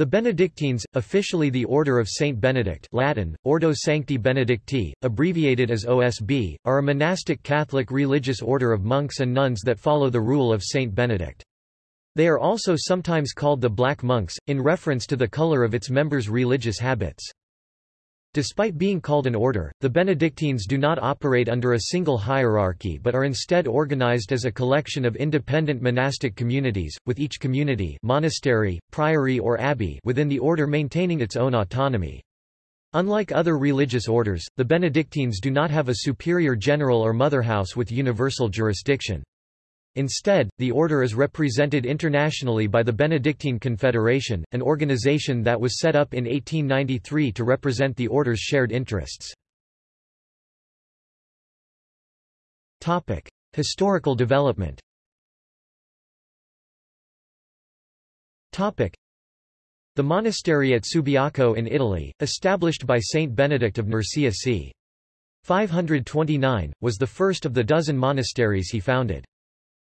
The Benedictines, officially the Order of Saint Benedict Latin, Ordo Sancti Benedicti, abbreviated as OSB, are a monastic Catholic religious order of monks and nuns that follow the rule of Saint Benedict. They are also sometimes called the Black Monks, in reference to the color of its members' religious habits. Despite being called an order, the Benedictines do not operate under a single hierarchy but are instead organized as a collection of independent monastic communities, with each community monastery, priory or abbey within the order maintaining its own autonomy. Unlike other religious orders, the Benedictines do not have a superior general or motherhouse with universal jurisdiction. Instead, the order is represented internationally by the Benedictine Confederation, an organization that was set up in 1893 to represent the order's shared interests. Topic: Historical development. Topic: The monastery at Subiaco in Italy, established by Saint Benedict of Nursia c. 529, was the first of the dozen monasteries he founded.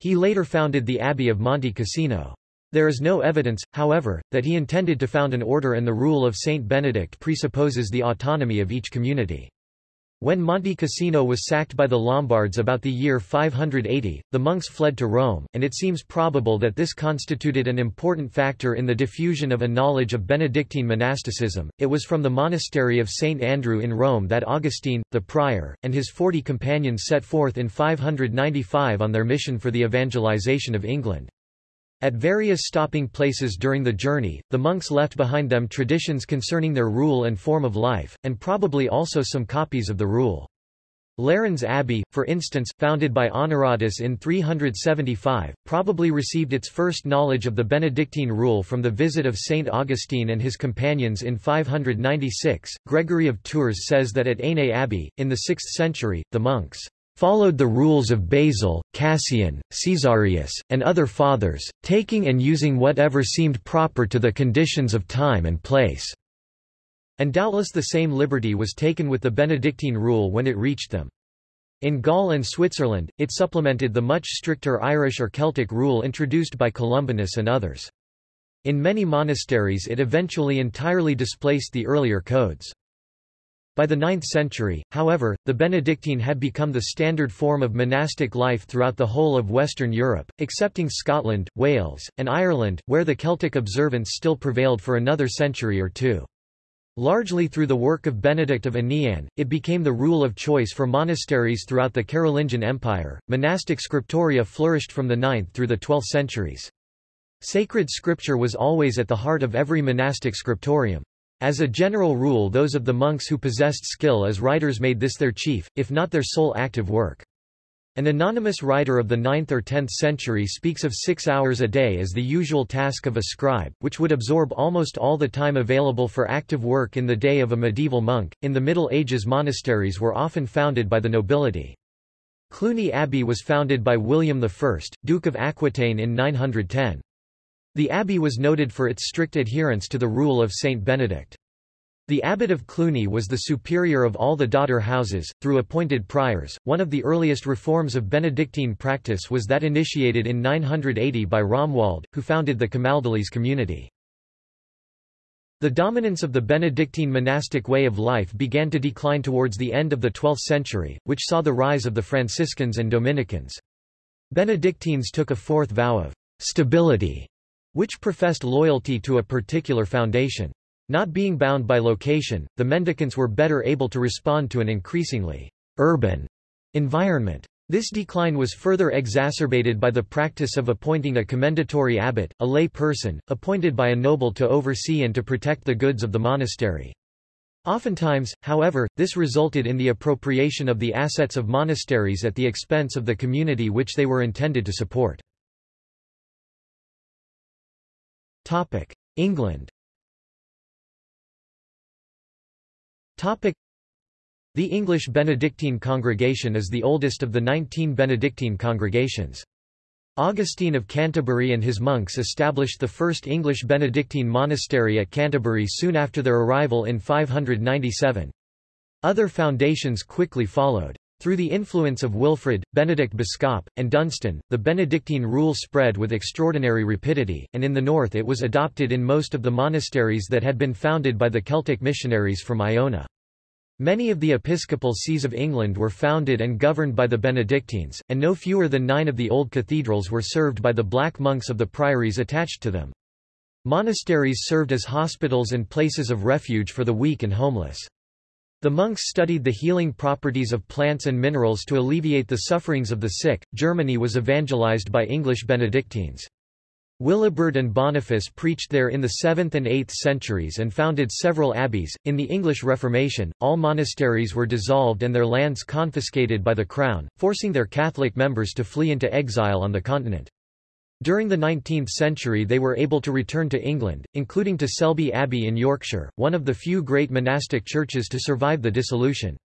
He later founded the Abbey of Monte Cassino. There is no evidence, however, that he intended to found an order and the rule of Saint Benedict presupposes the autonomy of each community. When Monte Cassino was sacked by the Lombards about the year 580, the monks fled to Rome, and it seems probable that this constituted an important factor in the diffusion of a knowledge of Benedictine monasticism. It was from the monastery of St. Andrew in Rome that Augustine, the prior, and his forty companions set forth in 595 on their mission for the evangelization of England. At various stopping places during the journey, the monks left behind them traditions concerning their rule and form of life, and probably also some copies of the rule. Lérins Abbey, for instance, founded by Honoratus in 375, probably received its first knowledge of the Benedictine rule from the visit of Saint Augustine and his companions in 596. Gregory of Tours says that at Ainay Abbey, in the 6th century, the monks followed the rules of Basil, Cassian, Caesarius, and other fathers, taking and using whatever seemed proper to the conditions of time and place. And doubtless the same liberty was taken with the Benedictine rule when it reached them. In Gaul and Switzerland, it supplemented the much stricter Irish or Celtic rule introduced by Columbanus and others. In many monasteries it eventually entirely displaced the earlier codes. By the 9th century, however, the Benedictine had become the standard form of monastic life throughout the whole of Western Europe, excepting Scotland, Wales, and Ireland, where the Celtic observance still prevailed for another century or two. Largely through the work of Benedict of Aniane, it became the rule of choice for monasteries throughout the Carolingian Empire. Monastic scriptoria flourished from the 9th through the 12th centuries. Sacred scripture was always at the heart of every monastic scriptorium. As a general rule those of the monks who possessed skill as writers made this their chief, if not their sole active work. An anonymous writer of the 9th or 10th century speaks of six hours a day as the usual task of a scribe, which would absorb almost all the time available for active work in the day of a medieval monk. In the Middle Ages, monasteries were often founded by the nobility. Cluny Abbey was founded by William I, Duke of Aquitaine in 910. The abbey was noted for its strict adherence to the rule of Saint Benedict. The abbot of Cluny was the superior of all the daughter houses, through appointed priors. One of the earliest reforms of Benedictine practice was that initiated in 980 by Romuald, who founded the Camaldolese community. The dominance of the Benedictine monastic way of life began to decline towards the end of the 12th century, which saw the rise of the Franciscans and Dominicans. Benedictines took a fourth vow of stability which professed loyalty to a particular foundation. Not being bound by location, the mendicants were better able to respond to an increasingly urban environment. This decline was further exacerbated by the practice of appointing a commendatory abbot, a lay person, appointed by a noble to oversee and to protect the goods of the monastery. Oftentimes, however, this resulted in the appropriation of the assets of monasteries at the expense of the community which they were intended to support. Topic: England. Topic: The English Benedictine congregation is the oldest of the 19 Benedictine congregations. Augustine of Canterbury and his monks established the first English Benedictine monastery at Canterbury soon after their arrival in 597. Other foundations quickly followed. Through the influence of Wilfrid, Benedict Biscop, and Dunstan, the Benedictine rule spread with extraordinary rapidity, and in the north it was adopted in most of the monasteries that had been founded by the Celtic missionaries from Iona. Many of the episcopal sees of England were founded and governed by the Benedictines, and no fewer than nine of the old cathedrals were served by the black monks of the priories attached to them. Monasteries served as hospitals and places of refuge for the weak and homeless. The monks studied the healing properties of plants and minerals to alleviate the sufferings of the sick. Germany was evangelized by English Benedictines. Willibrord and Boniface preached there in the 7th and 8th centuries and founded several abbeys. In the English Reformation, all monasteries were dissolved and their lands confiscated by the Crown, forcing their Catholic members to flee into exile on the continent. During the 19th century they were able to return to England, including to Selby Abbey in Yorkshire, one of the few great monastic churches to survive the dissolution.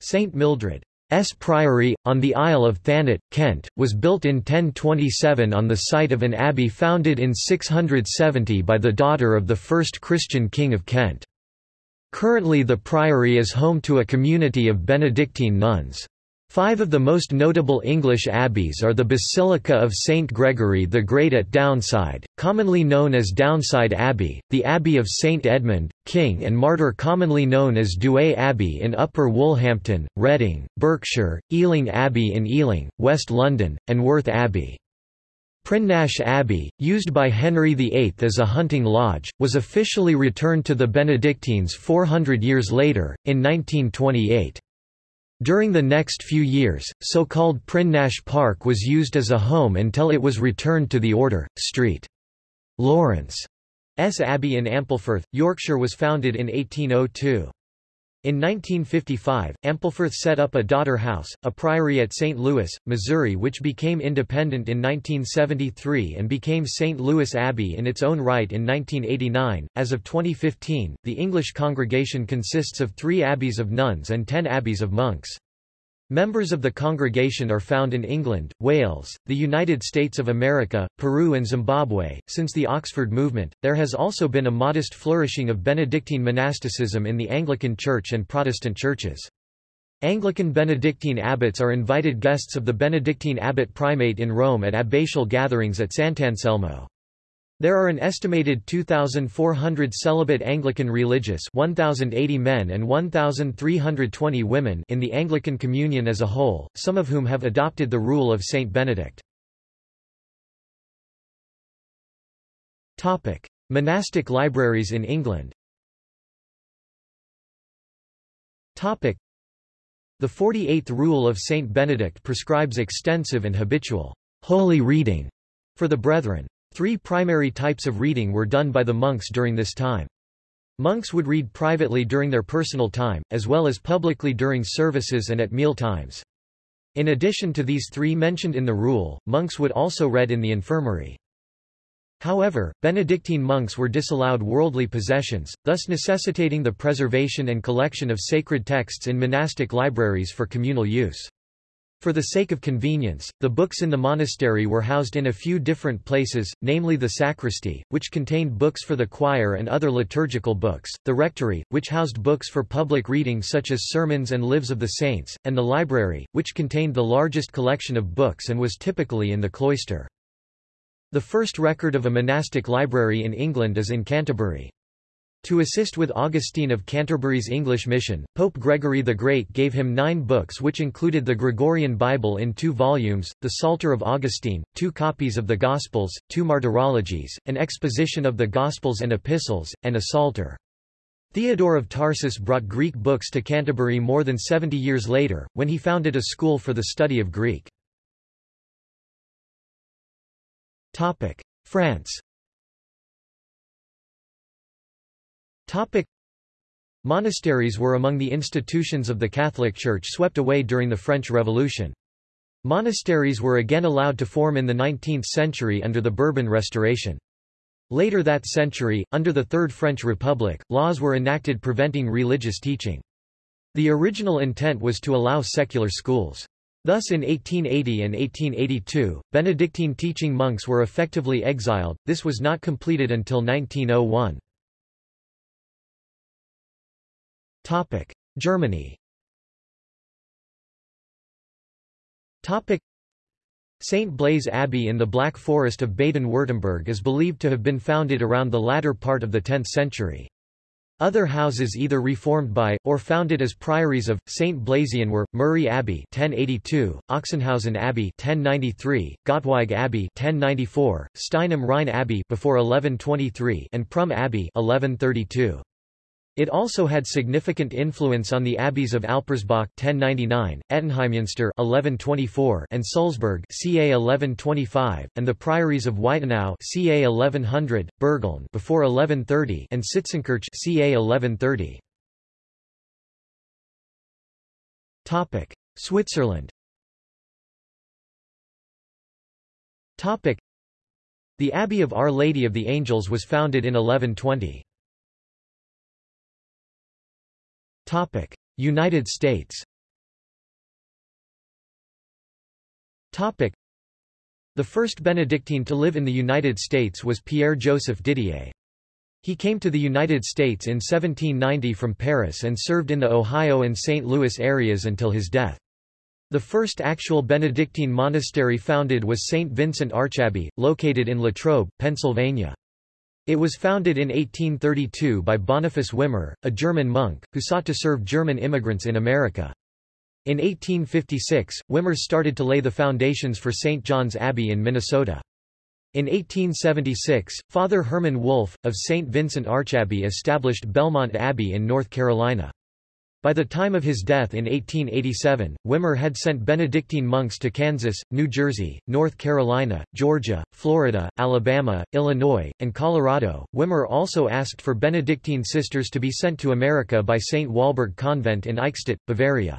St. Mildred's Priory, on the Isle of Thanet, Kent, was built in 1027 on the site of an abbey founded in 670 by the daughter of the first Christian king of Kent. Currently the priory is home to a community of Benedictine nuns. Five of the most notable English abbeys are the Basilica of St. Gregory the Great at Downside, commonly known as Downside Abbey, the Abbey of St. Edmund, King and Martyr commonly known as Douai Abbey in Upper Woolhampton, Reading, Berkshire, Ealing Abbey in Ealing, West London, and Worth Abbey. Prinknash Abbey, used by Henry VIII as a hunting lodge, was officially returned to the Benedictines 400 years later, in 1928. During the next few years, so-called Prinknash Park was used as a home until it was returned to the order. St. Lawrence's Abbey in Ampleforth, Yorkshire was founded in 1802. In 1955, Ampleforth set up a daughter house, a priory at St. Louis, Missouri which became independent in 1973 and became St. Louis Abbey in its own right in 1989. As of 2015, the English congregation consists of three abbeys of nuns and ten abbeys of monks. Members of the congregation are found in England, Wales, the United States of America, Peru and Zimbabwe. Since the Oxford movement, there has also been a modest flourishing of Benedictine monasticism in the Anglican Church and Protestant churches. Anglican Benedictine abbots are invited guests of the Benedictine abbot primate in Rome at abbatial gatherings at Sant'Anselmo. There are an estimated 2,400 celibate Anglican religious 1,080 men and 1,320 women in the Anglican Communion as a whole, some of whom have adopted the rule of Saint Benedict. Monastic libraries in England The 48th rule of Saint Benedict prescribes extensive and habitual holy reading for the brethren. Three primary types of reading were done by the monks during this time. Monks would read privately during their personal time, as well as publicly during services and at meal times. In addition to these three mentioned in the rule, monks would also read in the infirmary. However, Benedictine monks were disallowed worldly possessions, thus necessitating the preservation and collection of sacred texts in monastic libraries for communal use. For the sake of convenience, the books in the monastery were housed in a few different places, namely the sacristy, which contained books for the choir and other liturgical books, the rectory, which housed books for public reading such as sermons and lives of the saints, and the library, which contained the largest collection of books and was typically in the cloister. The first record of a monastic library in England is in Canterbury. To assist with Augustine of Canterbury's English mission, Pope Gregory the Great gave him nine books which included the Gregorian Bible in two volumes, the Psalter of Augustine, two copies of the Gospels, two martyrologies, an exposition of the Gospels and Epistles, and a Psalter. Theodore of Tarsus brought Greek books to Canterbury more than 70 years later, when he founded a school for the study of Greek. France Topic. Monasteries were among the institutions of the Catholic Church swept away during the French Revolution. Monasteries were again allowed to form in the 19th century under the Bourbon Restoration. Later that century, under the Third French Republic, laws were enacted preventing religious teaching. The original intent was to allow secular schools. Thus in 1880 and 1882, Benedictine teaching monks were effectively exiled, this was not completed until 1901. Germany Topic: St. Blaise Abbey in the Black Forest of Baden-Württemberg is believed to have been founded around the latter part of the 10th century. Other houses either reformed by, or founded as priories of, St. Blasien were, Muri Abbey 1082, Ochsenhausen Abbey 1093, Göttweig Abbey 1094, Stein Rhein Abbey before 1123 and Prüm Abbey 1132. It also had significant influence on the abbeys of Alpirsbach 1099, Ettenheimmünster 1124 and Sulzburg ca 1125, and the priories of Weitenau ca 1100, Bürgeln before 1130 and Sitzenkirch ca 1130. Topic: Switzerland. Topic: The Abbey of Our Lady of the Angels was founded in 1120. Topic: United States. Topic: The first Benedictine to live in the United States was Pierre-Joseph Didier. He came to the United States in 1790 from Paris and served in the Ohio and St. Louis areas until his death. The first actual Benedictine monastery founded was St. Vincent Archabbey, located in Latrobe, Pennsylvania. It was founded in 1832 by Boniface Wimmer, a German monk, who sought to serve German immigrants in America. In 1856, Wimmer started to lay the foundations for St. John's Abbey in Minnesota. In 1876, Father Herman Wolf, of St. Vincent Archabbey established Belmont Abbey in North Carolina. By the time of his death in 1887, Wimmer had sent Benedictine monks to Kansas, New Jersey, North Carolina, Georgia, Florida, Alabama, Illinois, and Colorado. Wimmer also asked for Benedictine sisters to be sent to America by St. Walburg Convent in Eichstätt, Bavaria.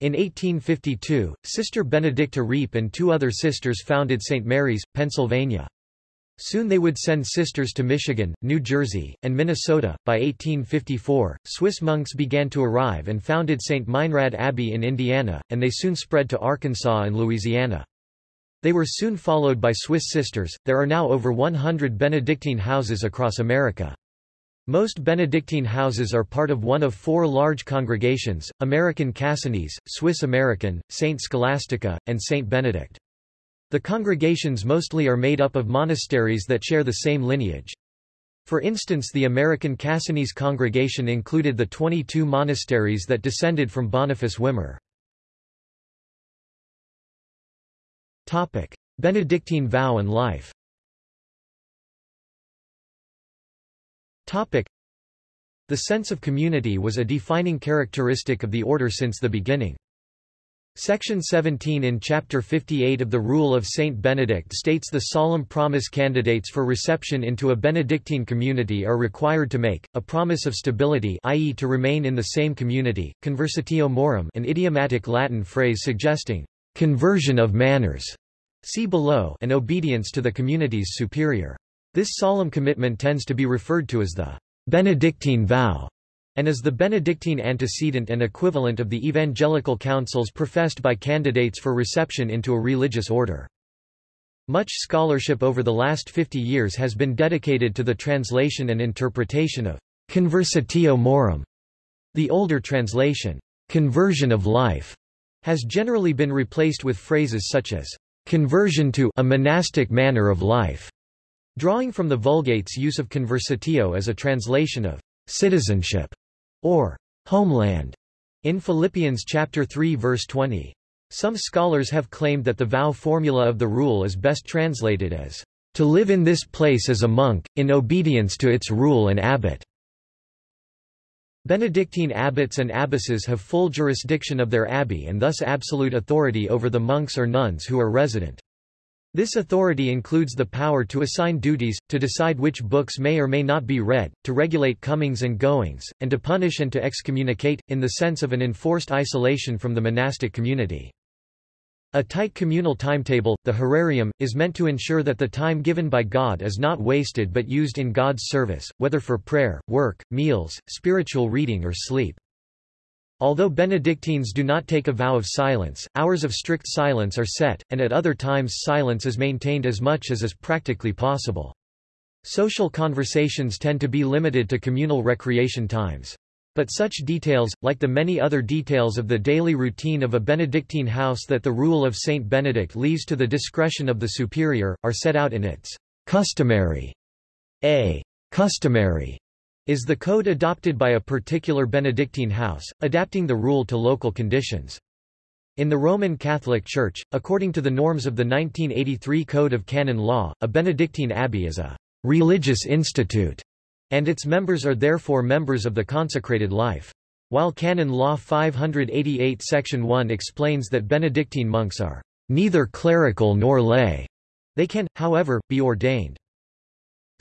In 1852, Sister Benedicta Riepe and two other sisters founded St. Mary's, Pennsylvania. Soon they would send sisters to Michigan, New Jersey, and Minnesota. By 1854, Swiss monks began to arrive and founded St. Meinrad Abbey in Indiana, and they soon spread to Arkansas and Louisiana. They were soon followed by Swiss sisters. There are now over 100 Benedictine houses across America. Most Benedictine houses are part of one of four large congregations, American Cassinese, Swiss American, St. Scholastica, and St. Benedict. The congregations mostly are made up of monasteries that share the same lineage. For instance the American Cassinese congregation included the 22 monasteries that descended from Boniface Wimmer. Benedictine vow and life The sense of community was a defining characteristic of the order since the beginning. Section 17 in Chapter 58 of the Rule of Saint Benedict states the solemn promise candidates for reception into a Benedictine community are required to make, a promise of stability i.e. to remain in the same community, conversatio morum an idiomatic Latin phrase suggesting conversion of manners, see below and obedience to the community's superior. This solemn commitment tends to be referred to as the Benedictine vow and is the Benedictine antecedent and equivalent of the evangelical counsels professed by candidates for reception into a religious order. Much scholarship over the last 50 years has been dedicated to the translation and interpretation of conversatio morum. The older translation, conversion of life, has generally been replaced with phrases such as conversion to a monastic manner of life, drawing from the Vulgate's use of conversatio as a translation of citizenship or homeland in Philippians chapter 3 verse 20. Some scholars have claimed that the vow formula of the rule is best translated as to live in this place as a monk, in obedience to its rule and abbot. Benedictine abbots and abbesses have full jurisdiction of their abbey and thus absolute authority over the monks or nuns who are resident. This authority includes the power to assign duties, to decide which books may or may not be read, to regulate comings and goings, and to punish and to excommunicate, in the sense of an enforced isolation from the monastic community. A tight communal timetable, the horarium, is meant to ensure that the time given by God is not wasted but used in God's service, whether for prayer, work, meals, spiritual reading or sleep. Although Benedictines do not take a vow of silence, hours of strict silence are set, and at other times silence is maintained as much as is practically possible. Social conversations tend to be limited to communal recreation times. But such details, like the many other details of the daily routine of a Benedictine house that the rule of Saint Benedict leaves to the discretion of the superior, are set out in its customary. A customary is the code adopted by a particular Benedictine house, adapting the rule to local conditions. In the Roman Catholic Church, according to the norms of the 1983 Code of Canon Law, a Benedictine abbey is a religious institute, and its members are therefore members of the consecrated life. While Canon Law 588 Section 1 explains that Benedictine monks are neither clerical nor lay, they can, however, be ordained.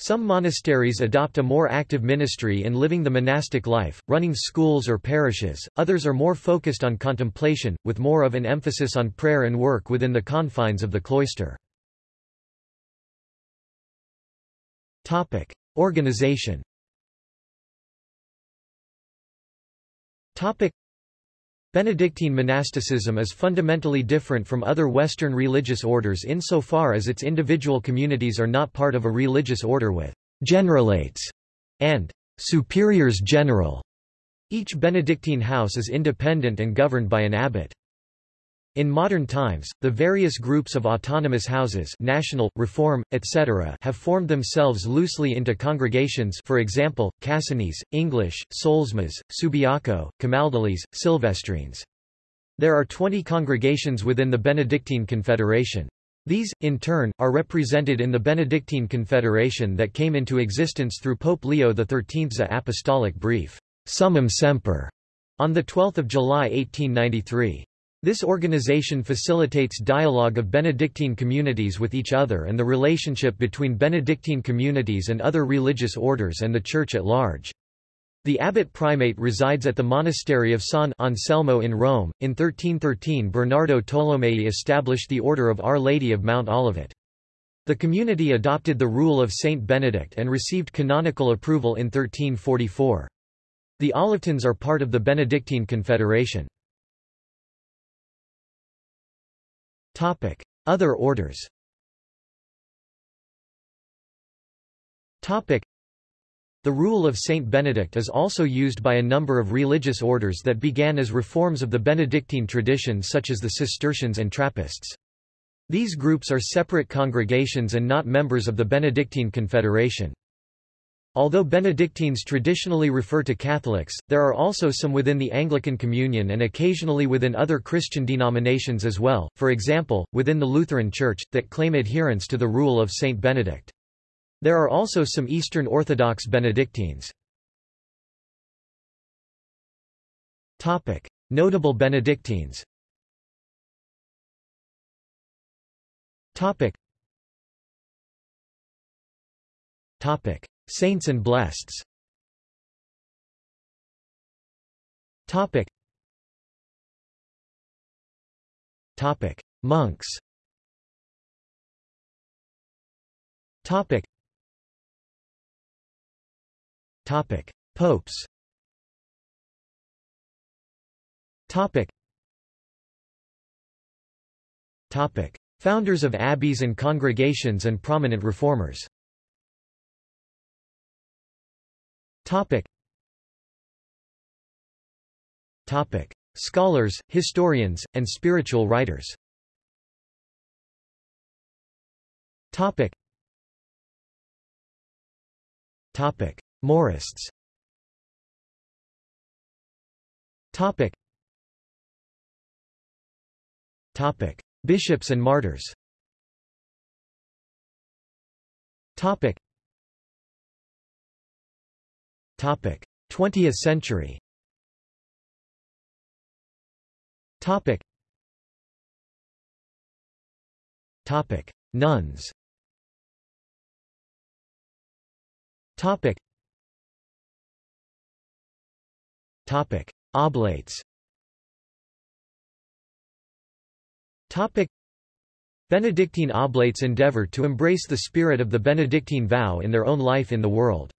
Some monasteries adopt a more active ministry in living the monastic life, running schools or parishes, others are more focused on contemplation, with more of an emphasis on prayer and work within the confines of the cloister. Organization Benedictine monasticism is fundamentally different from other Western religious orders insofar as its individual communities are not part of a religious order with generalates and superiors general. Each Benedictine house is independent and governed by an abbot. In modern times, the various groups of autonomous houses national, reform, etc. have formed themselves loosely into congregations for example, Cassinese, English, Solesmes, Subiaco, Camaldolese, Silvestrines. There are 20 congregations within the Benedictine Confederation. These, in turn, are represented in the Benedictine Confederation that came into existence through Pope Leo XIII's apostolic brief, Summum Semper, on 12 July 1893. This organization facilitates dialogue of Benedictine communities with each other and the relationship between Benedictine communities and other religious orders and the Church at large. The abbot primate resides at the monastery of San Anselmo in Rome. In 1313 Bernardo Tolomei established the Order of Our Lady of Mount Olivet. The community adopted the rule of Saint Benedict and received canonical approval in 1344. The Olivetans are part of the Benedictine Confederation. Topic: Other orders. Topic: The rule of Saint Benedict is also used by a number of religious orders that began as reforms of the Benedictine tradition such as the Cistercians and Trappists. These groups are separate congregations and not members of the Benedictine Confederation. Although Benedictines traditionally refer to Catholics, there are also some within the Anglican Communion and occasionally within other Christian denominations as well, for example, within the Lutheran Church, that claim adherence to the rule of Saint Benedict. There are also some Eastern Orthodox Benedictines. Notable Benedictines Topic. Topic. Saints and blesseds Topic. Topic. Monks. Topic. Topic. Popes. Topic. Topic. Founders of abbeys and congregations and prominent reformers Topic. Topic. Scholars, historians, and spiritual writers Topic. Topic. Marists Topic. Topic. Bishops and martyrs Topic. 20th century Topic. Topic. Nuns Topic. Topic. Oblates Topic. Benedictine oblates endeavor to embrace the spirit of the Benedictine vow in their own life in the world.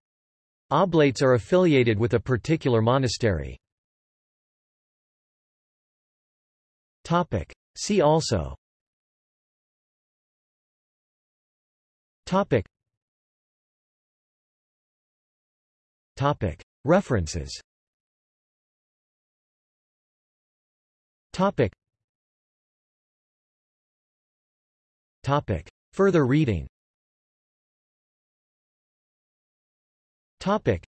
Oblates are affiliated with a particular monastery. See also Topic. Topic. References Topic. Topic. Further reading Topic.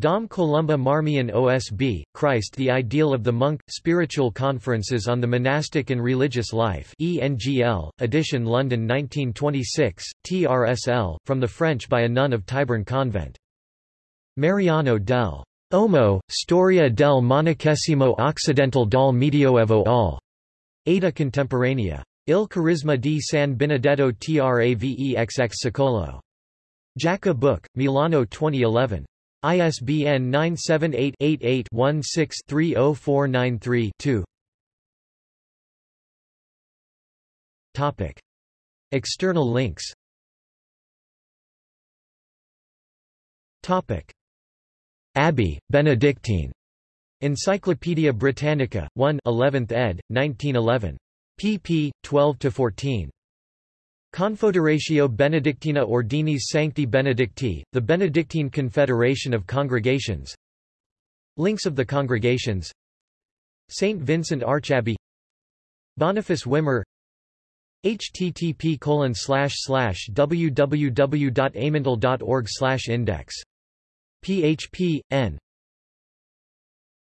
Dom Columba Marmion OSB, Christ the Ideal of the Monk, Spiritual Conferences on the Monastic and Religious Life ENGL, edition London 1926, TRSL, from the French by a nun of Tyburn Convent. Mariano del Omo, Storia del Monachesimo Occidental dal Medioevo al. Ada Contemporanea. Il Carisma di San Benedetto Travexx Secolo. Jaca Book, Milano 2011. ISBN 978-88-16-30493-2 External links Topic. Abbey, Benedictine. Encyclopædia Britannica, 1 11th ed., 1911. pp. 12–14. Confederatio Benedictina Ordinis Sancti Benedicti, the Benedictine Confederation of Congregations. Links of the congregations. St. Vincent Archabbey. Boniface Wimmer. Http www.amental.org index. Php, n